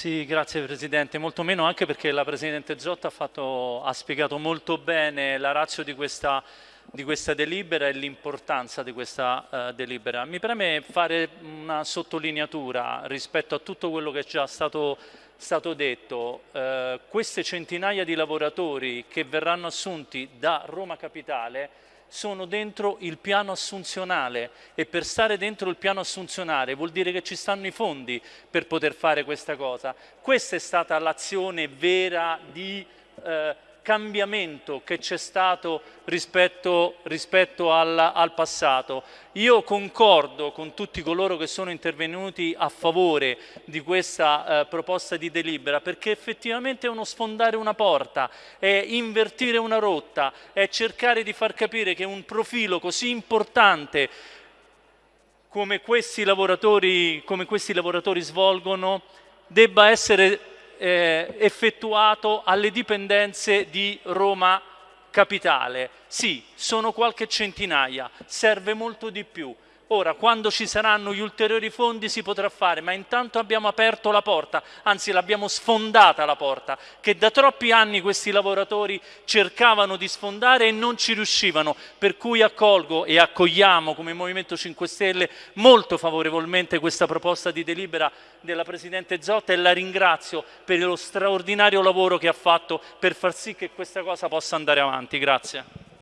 Sì, grazie Presidente, molto meno anche perché la Presidente Zotta ha, fatto, ha spiegato molto bene la razza di questa, di questa delibera e l'importanza di questa uh, delibera. Mi preme fare una sottolineatura rispetto a tutto quello che è già stato, stato detto. Uh, queste centinaia di lavoratori che verranno assunti da Roma Capitale sono dentro il piano assunzionale e per stare dentro il piano assunzionale vuol dire che ci stanno i fondi per poter fare questa cosa. Questa è stata l'azione vera di eh, cambiamento che c'è stato rispetto, rispetto al, al, passato. Io concordo con tutti coloro che sono intervenuti a favore di questa eh, proposta di delibera perché effettivamente è uno sfondare una porta, è invertire una rotta, è cercare di far capire che un profilo così importante come questi lavoratori, come questi lavoratori svolgono debba essere eh, effettuato alle dipendenze di Roma Capitale. Sì, sono qualche centinaia, serve molto di più. Ora, quando ci saranno gli ulteriori fondi si potrà fare, ma intanto abbiamo aperto la porta, anzi l'abbiamo sfondata la porta, che da troppi anni questi lavoratori cercavano di sfondare e non ci riuscivano, per cui accolgo e accogliamo come Movimento 5 Stelle molto favorevolmente questa proposta di delibera della Presidente Zotta e la ringrazio per lo straordinario lavoro che ha fatto per far sì che questa cosa possa andare avanti. Grazie.